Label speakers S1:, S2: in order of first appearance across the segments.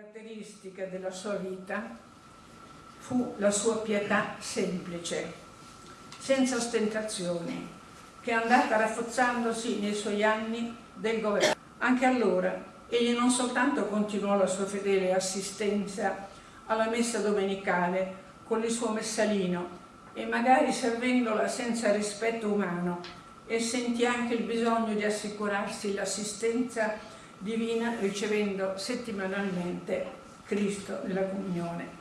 S1: caratteristica della sua vita fu la sua pietà semplice, senza ostentazioni, che è andata rafforzandosi nei suoi anni del governo. Anche allora egli non soltanto continuò la sua fedele assistenza alla messa domenicale con il suo messalino e magari servendola senza rispetto umano e sentì anche il bisogno di assicurarsi l'assistenza divina ricevendo settimanalmente Cristo nella comunione.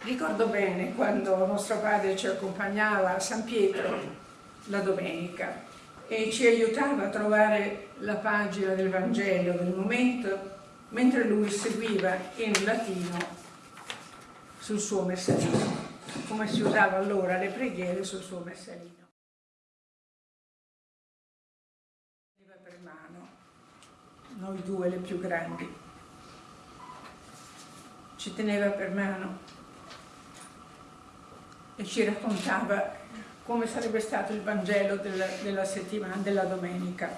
S1: Ricordo bene quando nostro padre ci accompagnava a San Pietro la domenica e ci aiutava a trovare la pagina del Vangelo del momento mentre lui seguiva in latino sul suo messalino, come si usava allora le preghiere sul suo messalino. per mano noi due le più grandi. Ci teneva per mano e ci raccontava come sarebbe stato il Vangelo della, della settimana, della domenica,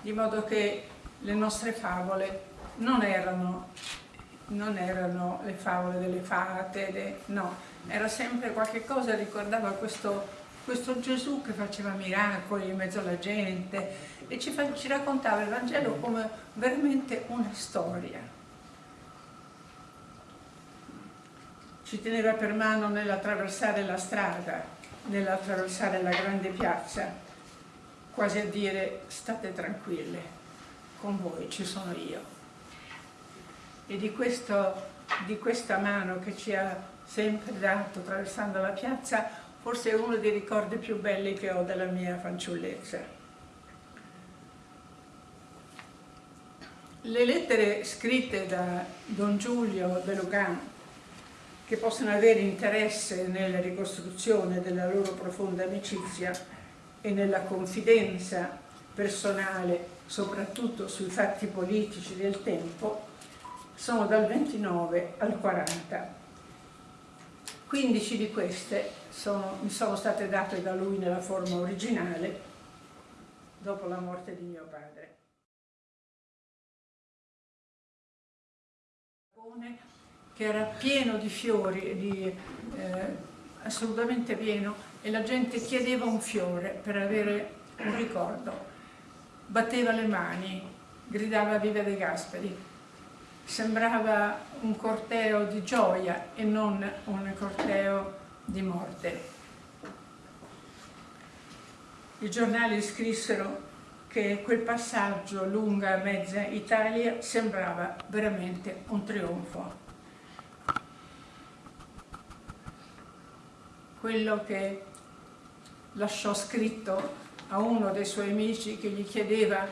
S1: di modo che le nostre favole non erano, non erano le favole delle fate, de, no, era sempre qualche cosa, ricordava questo questo Gesù che faceva miracoli in mezzo alla gente e ci, fa, ci raccontava il Vangelo come veramente una storia. Ci teneva per mano nell'attraversare la strada, nell'attraversare la grande piazza, quasi a dire state tranquille, con voi ci sono io. E di, questo, di questa mano che ci ha sempre dato attraversando la piazza forse è uno dei ricordi più belli che ho della mia fanciullezza. Le lettere scritte da Don Giulio De Lugan, che possono avere interesse nella ricostruzione della loro profonda amicizia e nella confidenza personale, soprattutto sui fatti politici del tempo, sono dal 29 al 40 15 di queste sono, mi sono state date da lui nella forma originale dopo la morte di mio padre. che era pieno di fiori, di, eh, assolutamente pieno, e la gente chiedeva un fiore per avere un ricordo. Batteva le mani, gridava Viva De Gasperi, sembrava un corteo di gioia e non un corteo di morte. I giornali scrissero che quel passaggio lunga mezza Italia sembrava veramente un trionfo. Quello che lasciò scritto a uno dei suoi amici che gli chiedeva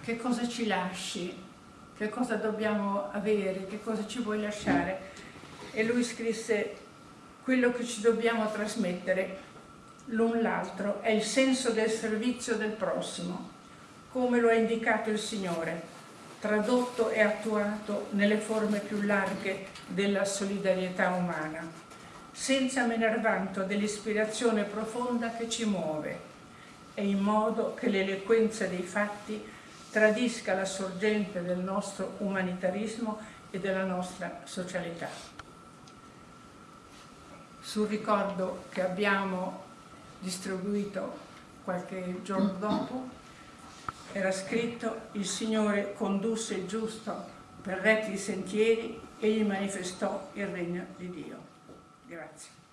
S1: che cosa ci lasci che cosa dobbiamo avere, che cosa ci vuoi lasciare. E lui scrisse quello che ci dobbiamo trasmettere l'un l'altro è il senso del servizio del prossimo, come lo ha indicato il Signore, tradotto e attuato nelle forme più larghe della solidarietà umana, senza menar vanto dell'ispirazione profonda che ci muove e in modo che l'eloquenza dei fatti tradisca la sorgente del nostro umanitarismo e della nostra socialità. Sul ricordo che abbiamo distribuito qualche giorno dopo era scritto il Signore condusse il giusto per retti sentieri e gli manifestò il regno di Dio. Grazie.